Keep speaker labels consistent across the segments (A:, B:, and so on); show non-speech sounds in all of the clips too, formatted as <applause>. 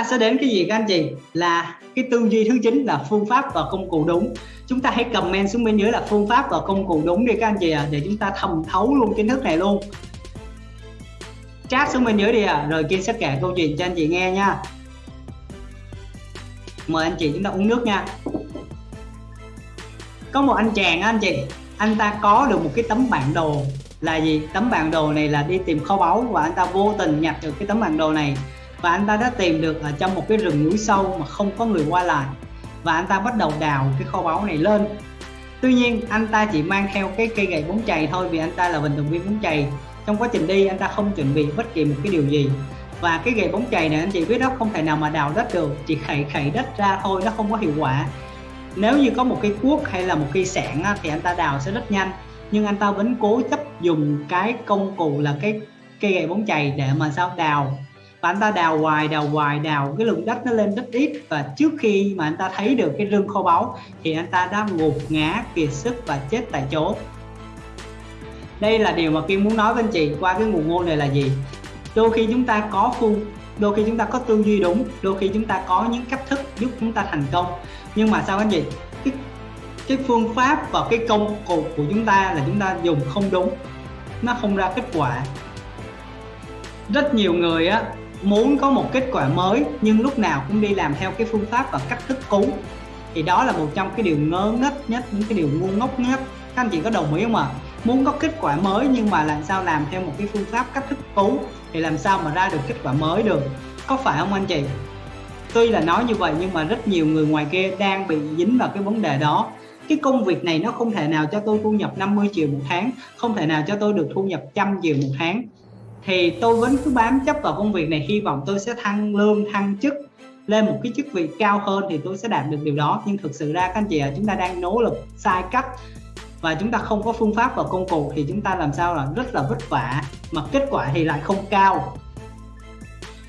A: ta sẽ đến cái gì các anh chị? Là cái tư duy thứ chín là phương pháp và công cụ đúng. Chúng ta hãy comment xuống bên dưới là phương pháp và công cụ đúng đi các anh chị à để chúng ta thầm thấu luôn kiến thức này luôn. Chat xuống bên dưới đi à rồi kia sẽ kể câu chuyện cho anh chị nghe nha. Mời anh chị chúng ta uống nước nha. Có một anh chàng anh chị, anh ta có được một cái tấm bản đồ. Là gì? Tấm bản đồ này là đi tìm kho báu và anh ta vô tình nhặt được cái tấm bản đồ này và anh ta đã tìm được ở trong một cái rừng núi sâu mà không có người qua lại. Và anh ta bắt đầu đào cái kho báu này lên. Tuy nhiên, anh ta chỉ mang theo cái cây gậy bóng chày thôi vì anh ta là vận động viên bóng chày. Trong quá trình đi, anh ta không chuẩn bị bất kỳ một cái điều gì. Và cái gậy bóng chày này, anh chị biết đó, không thể nào mà đào đất được. Chỉ khẩy khẩy đất ra thôi, nó không có hiệu quả. Nếu như có một cái cuốc hay là một cây sẻng thì anh ta đào sẽ rất nhanh. Nhưng anh ta vẫn cố chấp dùng cái công cụ là cái cây gậy bóng chày để mà sao? Đào và anh ta đào hoài đào hoài đào. Cái lượng đất nó lên rất ít. Và trước khi mà anh ta thấy được cái rừng kho báu thì anh ta đã gục ngã kiệt sức và chết tại chỗ. Đây là điều mà Kim muốn nói với anh chị qua cái nguồn ngôn này là gì? Đôi khi chúng ta có phương đôi khi chúng ta có tư duy đúng đôi khi chúng ta có những cách thức giúp chúng ta thành công. Nhưng mà sao anh chị? Cái, cái phương pháp và cái công cụ của chúng ta là chúng ta dùng không đúng. Nó không ra kết quả. Rất nhiều người á muốn có một kết quả mới, nhưng lúc nào cũng đi làm theo cái phương pháp và cách thức cũ. Thì đó là một trong cái điều ngớ ngất nhất, những cái điều ngu ngốc nhất. Các anh chị có đồng ý không ạ? À? muốn có kết quả mới, nhưng mà làm sao làm theo một cái phương pháp cách thức cũ, thì làm sao mà ra được kết quả mới được? Có phải không anh chị? Tuy là nói như vậy, nhưng mà rất nhiều người ngoài kia đang bị dính vào cái vấn đề đó. Cái công việc này nó không thể nào cho tôi thu nhập 50 triệu một tháng, không thể nào cho tôi được thu nhập trăm triệu một tháng thì tôi vẫn cứ bám chấp vào công việc này hy vọng tôi sẽ thăng lương thăng chức lên một cái chức vị cao hơn thì tôi sẽ đạt được điều đó. Nhưng thực sự ra các anh chị à, chúng ta đang nỗ lực sai cách và chúng ta không có phương pháp và công cụ thì chúng ta làm sao là rất là vất vả mà kết quả thì lại không cao.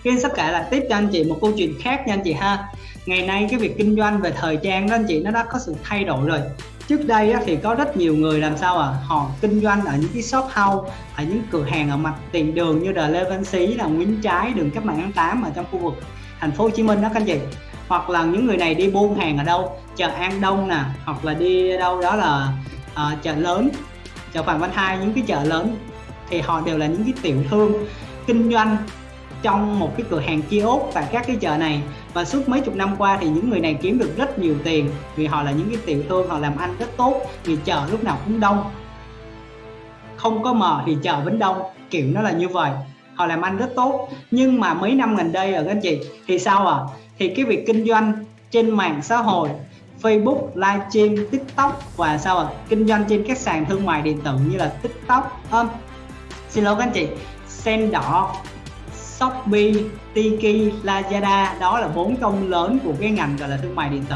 A: Kiên sắp kể là tiếp cho anh chị một câu chuyện khác nha anh chị ha. Ngày nay cái việc kinh doanh về thời trang đó anh chị nó đã có sự thay đổi rồi. Trước đây thì có rất nhiều người làm sao à họ kinh doanh ở những cái shop house ở những cửa hàng ở mặt tiền đường như là Lê Văn Xí là Nguyễn Trái đường Cách mạng tháng 8 ở trong khu vực thành phố Hồ Chí Minh đó các anh chị. Hoặc là những người này đi buôn hàng ở đâu chợ An Đông nè hoặc là đi đâu đó là uh, chợ lớn chợ Phạm Văn Hai những cái chợ lớn thì họ đều là những cái tiểu thương kinh doanh trong một cái cửa hàng kiosk tại các cái chợ này. Và suốt mấy chục năm qua thì những người này kiếm được rất nhiều tiền vì họ là những cái tiểu thương họ làm ăn rất tốt vì chợ lúc nào cũng đông. Không có mờ thì chợ vẫn đông kiểu nó là như vậy. Họ làm ăn rất tốt. Nhưng mà mấy năm gần đây ở các anh chị thì sao à thì cái việc kinh doanh trên mạng xã hội Facebook, livestream, TikTok và sao à kinh doanh trên các sàn thương mại điện tử như là TikTok, um, xin lỗi các anh chị, sen đỏ, Shopee, Tiki, Lazada đó là bốn công lớn của cái ngành gọi là thương mại điện tử.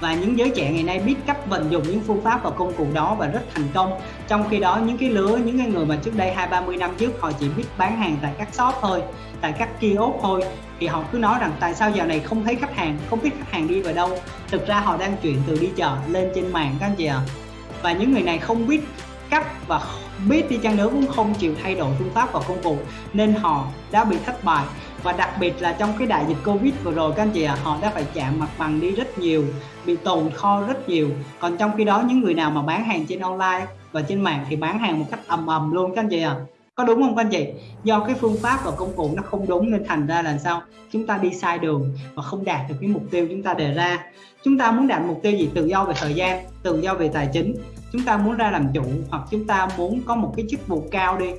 A: Và những giới trẻ ngày nay biết cách vận dụng những phương pháp và công cụ đó và rất thành công. Trong khi đó những cái lứa những cái người mà trước đây hai ba mươi năm trước họ chỉ biết bán hàng tại các shop thôi tại các kiosk thôi. Thì họ cứ nói rằng tại sao giờ này không thấy khách hàng không biết khách hàng đi vào đâu. Thực ra họ đang chuyển từ đi chợ lên trên mạng các anh chị ạ. À. và những người này không biết cách và biết đi chăng nữa cũng không chịu thay đổi phương pháp và công cụ nên họ đã bị thất bại. Và đặc biệt là trong cái đại dịch Covid vừa rồi các anh chị ạ à, họ đã phải chạm mặt bằng đi rất nhiều bị tồn kho rất nhiều. Còn trong khi đó những người nào mà bán hàng trên online và trên mạng thì bán hàng một cách ầm ầm luôn các anh chị ạ. À có đúng không các anh chị? Do cái phương pháp và công cụ nó không đúng nên thành ra là sao? Chúng ta đi sai đường và không đạt được cái mục tiêu chúng ta đề ra. Chúng ta muốn đạt mục tiêu gì? Tự do về thời gian tự do về tài chính chúng ta muốn ra làm chủ hoặc chúng ta muốn có một cái chức vụ cao đi.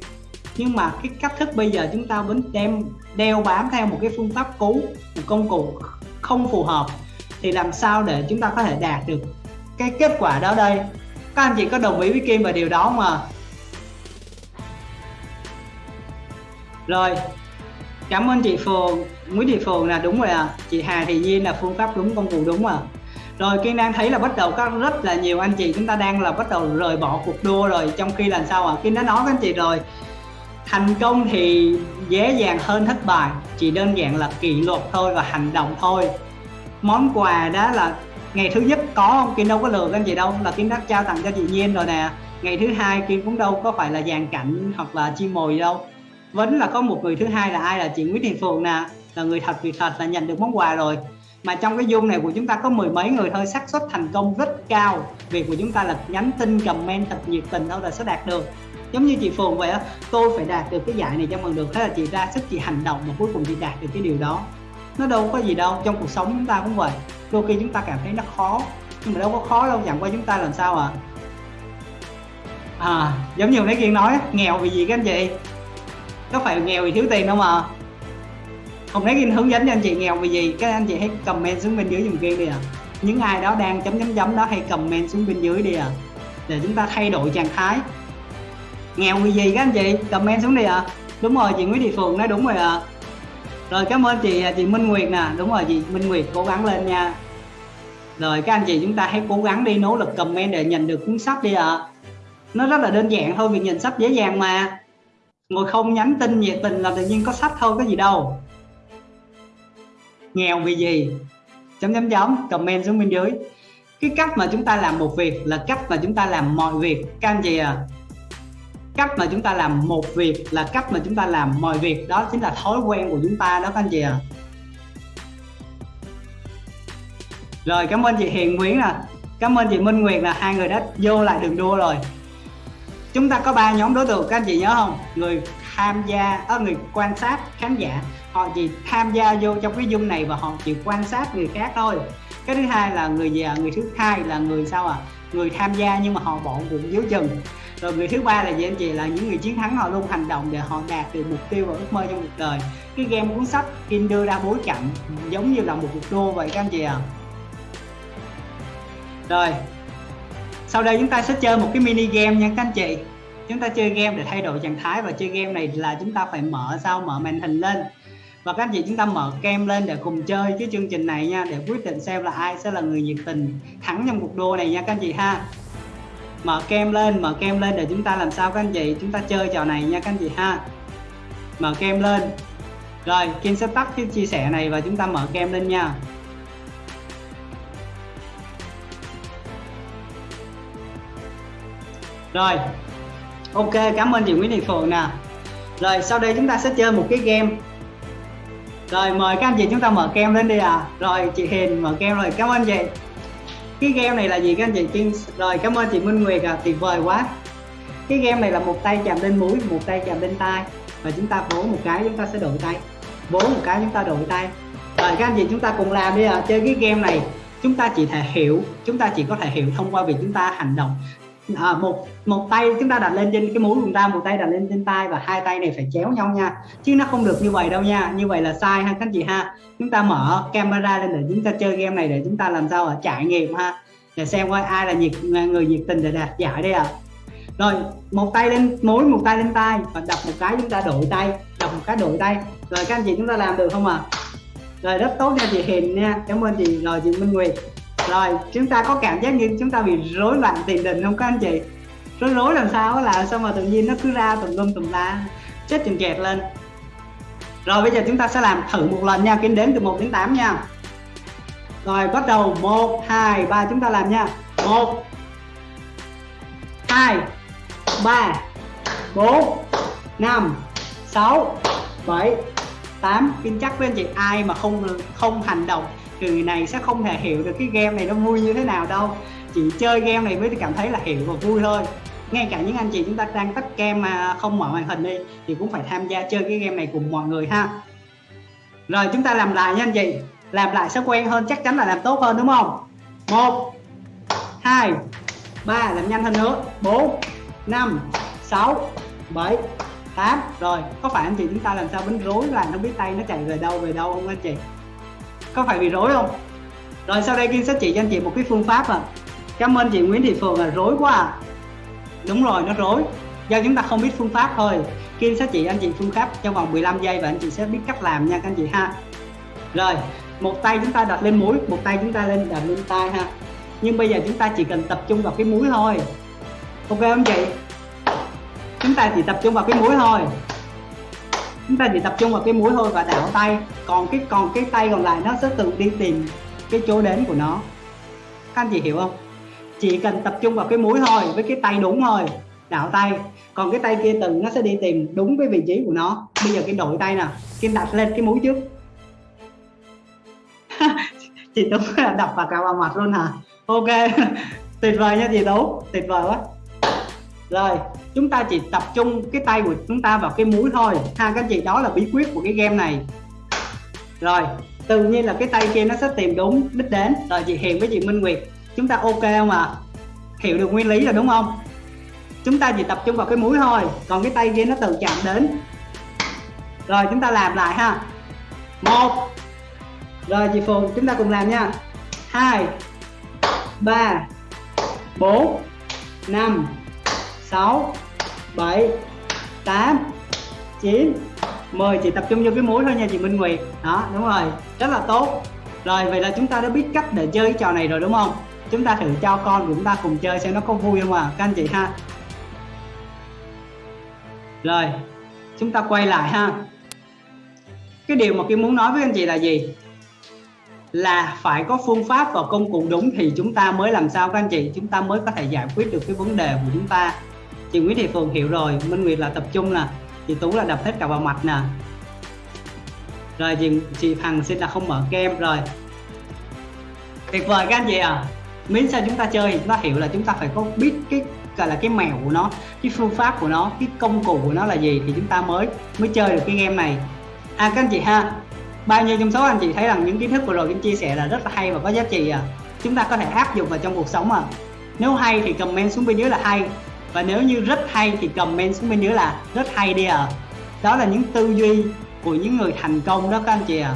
A: Nhưng mà cái cách thức bây giờ chúng ta vẫn đem, đeo bám theo một cái phương pháp cũ, một công cụ không phù hợp, thì làm sao để chúng ta có thể đạt được cái kết quả đó đây? Các anh chị có đồng ý với Kim về điều đó không ạ? Rồi, cảm ơn chị Phường Nguyễn Thị Phường là đúng rồi à chị Hà Thị nhiên là phương pháp đúng, công cụ đúng à rồi Kiên đang thấy là bắt đầu có rất là nhiều anh chị chúng ta đang là bắt đầu rời bỏ cuộc đua rồi. Trong khi làm sao à Kiên đã nói với anh chị rồi. Thành công thì dễ dàng hơn thất bại, chỉ đơn giản là kỷ luật thôi và hành động thôi. Món quà đó là ngày thứ nhất có không? Kiên đâu có lừa anh chị đâu, là Kiên đã trao tặng cho chị Nhiên rồi nè. Ngày thứ hai Kiên cũng đâu có phải là dàn cảnh hoặc là chim mồi đâu. Vẫn là có một người thứ hai là ai là chị Nguyễn Thị Phượng nè. Là người thật, việc thật là nhận được món quà rồi mà trong cái zoom này của chúng ta có mười mấy người thôi, xác suất thành công rất cao. Việc của chúng ta là nhắn tin, comment thật nhiệt tình thôi là sẽ đạt được. Giống như chị Phường vậy á, tôi phải đạt được cái giải này cho bằng được thế là chị ra sức, chị hành động và cuối cùng chị đạt được cái điều đó. Nó đâu có gì đâu, trong cuộc sống chúng ta cũng vậy. Đôi khi chúng ta cảm thấy nó khó, nhưng mà đâu có khó đâu, chẳng qua chúng ta làm sao ạ? À? à giống như nãy kiên nói nghèo vì gì các anh chị? Có phải nghèo vì thiếu tiền đâu mà không lấy kiên hướng dẫn cho anh chị nghèo vì gì các anh chị hãy comment xuống bên dưới dùm kia đi ạ à. những ai đó đang chấm chấm chấm đó hãy comment xuống bên dưới đi ạ à. để chúng ta thay đổi trạng thái nghèo vì gì các anh chị comment xuống đi ạ à. đúng rồi, chị Nguyễn Thị Phượng nói đúng rồi ạ à. rồi, cảm ơn chị chị Minh Nguyệt nè đúng rồi, chị Minh Nguyệt cố gắng lên nha rồi, các anh chị chúng ta hãy cố gắng đi nỗ lực comment để nhận được cuốn sách đi ạ à. nó rất là đơn giản thôi việc nhận sách dễ dàng mà ngồi không nhắn tin nhiệt tình là tự nhiên có sách thôi, có gì đâu nghèo vì gì? Chấm chấm chấm, comment xuống bên dưới. Cái cách mà chúng ta làm một việc là cách mà chúng ta làm mọi việc. Các anh chị à cách mà chúng ta làm một việc là cách mà chúng ta làm mọi việc. Đó chính là thói quen của chúng ta đó các anh chị à. rồi, cảm ơn chị Hiền Nguyễn nè. Cảm ơn chị Minh Nguyệt là hai người đã vô lại đường đua rồi. Chúng ta có ba nhóm đối tượng, các anh chị nhớ không? Người tham gia ở người quan sát, khán giả họ chỉ tham gia vô trong cái dung này và họ chỉ quan sát người khác thôi. Cái thứ hai là người già người thứ hai là người sao à người tham gia nhưng mà họ bỏ cuộc dưới chừng. Rồi người thứ ba là gì anh chị? Là những người chiến thắng họ luôn hành động để họ đạt được mục tiêu và ước mơ trong cuộc đời. Cái game cuốn sách Kim đưa ra bối cảnh giống như là một cuộc đua vậy các anh chị ạ. À. rồi, sau đây chúng ta sẽ chơi một cái mini game nha các anh chị. Chúng ta chơi game để thay đổi trạng thái và chơi game này là chúng ta phải mở sao? Mở màn hình lên và các anh chị chúng ta mở kem lên để cùng chơi cái chương trình này nha, để quyết định xem là ai sẽ là người nhiệt tình thắng trong cuộc đua này nha các anh chị ha. Mở kem lên, mở kem lên để chúng ta làm sao các anh chị, chúng ta chơi trò này nha các anh chị ha. Mở kem lên. Rồi, Kim sẽ tắt cái chia sẻ này và chúng ta mở kem lên nha. Rồi, ok, cảm ơn chị Nguyễn Thị Phượng nè. Rồi, sau đây chúng ta sẽ chơi một cái game rồi, mời các anh chị chúng ta mở kem lên đi à rồi, chị Hiền mở kem rồi. Cảm ơn chị. Cái game này là gì các anh chị? Kiên rồi, cảm ơn chị Minh Nguyệt à tuyệt vời quá. Cái game này là một tay chạm lên mũi, một tay chạm lên tay và chúng ta vỗ một cái, chúng ta sẽ đổi tay. Vỗ một cái, chúng ta đổi tay. Rồi, các anh chị chúng ta cùng làm đi à chơi cái game này, chúng ta chỉ thể hiểu, chúng ta chỉ có thể hiểu thông qua việc chúng ta hành động à, một một tay chúng ta đặt lên trên cái mũi của chúng ta một tay đặt lên trên tay và hai tay này phải chéo nhau nha. Chứ nó không được như vậy đâu nha. Như vậy là sai ha các anh chị ha. Chúng ta mở camera lên để chúng ta chơi game này để chúng ta làm sao ở trải nghiệm ha. Để xem coi ai là nhiệt người nhiệt tình để đạt giải đây ạ. À. rồi một tay lên mũi một tay lên tay và đập một cái chúng ta đổi tay đập một cái đổi tay. Rồi các anh chị chúng ta làm được không ạ? À? rồi rất tốt nha chị Hiền nha. Cảm ơn chị rồi chị Minh Nguyệt rồi. Chúng ta có cảm giác như chúng ta bị rối loạn tiền đình không các anh chị? Rối rối làm sao là sao mà tự nhiên nó cứ ra tùm lum tùm la, chết chừng kẹt lên. Rồi bây giờ chúng ta sẽ làm thử một lần nha, kính đếm từ 1 đến 8 nha. Rồi, bắt đầu. 1 2 3 chúng ta làm nha. 1 2 3 4 5 6 7 8 tin chắc với anh chị, ai mà không không hành động người này sẽ không thể hiểu được cái game này nó vui như thế nào đâu. Chỉ chơi game này mới cảm thấy là hiểu và vui thôi. Ngay cả những anh chị chúng ta đang tắt game mà không mở màn hình đi, thì cũng phải tham gia chơi cái game này cùng mọi người ha. Rồi, chúng ta làm lại nha anh chị. Làm lại sẽ quen hơn, chắc chắn là làm tốt hơn, đúng không? Một, hai, ba, làm nhanh hơn nữa. Bốn, năm, sáu, bảy, tám. Rồi, có phải anh chị chúng ta làm sao bánh rối là nó biết tay nó chạy về đâu về đâu không anh chị? Có phải bị rối không? Rồi sau đây Kim sẽ chỉ cho anh chị một cái phương pháp à. Cảm ơn chị Nguyễn Thị Phượng là rối quá à. Đúng rồi, nó rối. Do chúng ta không biết phương pháp thôi. Kim sẽ chỉ anh chị phương pháp trong vòng 15 giây và anh chị sẽ biết cách làm nha các anh chị ha. Rồi, một tay chúng ta đặt lên mũi, một tay chúng ta lên, đặt lên tay ha. Nhưng bây giờ chúng ta chỉ cần tập trung vào cái mũi thôi. Ok không chị? Chúng ta chỉ tập trung vào cái mũi thôi chúng ta chỉ tập trung vào cái mũi thôi và đảo tay. Còn cái còn cái tay còn lại nó sẽ tự đi tìm cái chỗ đến của nó. Các anh chị hiểu không? Chỉ cần tập trung vào cái mũi thôi với cái tay đúng thôi đảo tay. Còn cái tay kia từng nó sẽ đi tìm đúng cái vị trí của nó. Bây giờ cái đổi tay nè kim đặt lên cái mũi trước. <laughs> Chị Tú <laughs> đập vào cả vào mặt luôn hả? Ok <laughs> tuyệt vời nha chị Tú. Tuyệt vời quá rồi, chúng ta chỉ tập trung cái tay của chúng ta vào cái mũi thôi. Ha các chị đó là bí quyết của cái game này. Rồi, tự nhiên là cái tay kia nó sẽ tìm đúng đích đến. Rồi, chị Hiền với chị Minh Nguyệt, chúng ta ok không ạ? À? hiểu được nguyên lý rồi đúng không? Chúng ta chỉ tập trung vào cái mũi thôi, còn cái tay kia nó tự chạm đến. Rồi, chúng ta làm lại ha. Một. Rồi, chị Phùng, chúng ta cùng làm nha. Hai. Ba. Bốn. Năm sáu, bảy, tám, chín. 10 chị tập trung vô cái mũi thôi nha chị Minh Nguyệt. Đó, đúng rồi. Rất là tốt. Rồi, vậy là chúng ta đã biết cách để chơi cái trò này rồi đúng không? Chúng ta thử cho con của chúng ta cùng chơi xem nó có vui không à các anh chị ha. Rồi, chúng ta quay lại ha. Cái điều mà Kim muốn nói với anh chị là gì? Là phải có phương pháp và công cụ đúng thì chúng ta mới làm sao các anh chị? Chúng ta mới có thể giải quyết được cái vấn đề của chúng ta chị Nguyễn Thị Phường hiểu rồi Minh Nguyệt là tập trung nè chị Tú là đập hết cả vào mặt nè. Rồi chị, chị Hằng xin là không mở game rồi. Tuyệt vời các anh chị à miễn sao chúng ta chơi chúng ta hiểu là chúng ta phải có biết cái gọi là cái mèo của nó cái phương pháp của nó cái công cụ của nó là gì thì chúng ta mới mới chơi được cái game này. À các anh chị ha bao nhiêu trong số anh chị thấy rằng những kiến thức vừa rồi Kim chia sẻ là rất là hay và có giá trị à chúng ta có thể áp dụng vào trong cuộc sống à nếu hay thì comment xuống bên dưới là hay và nếu như rất hay thì comment xuống bên dưới là rất hay đi à đó là những tư duy của những người thành công đó các anh chị à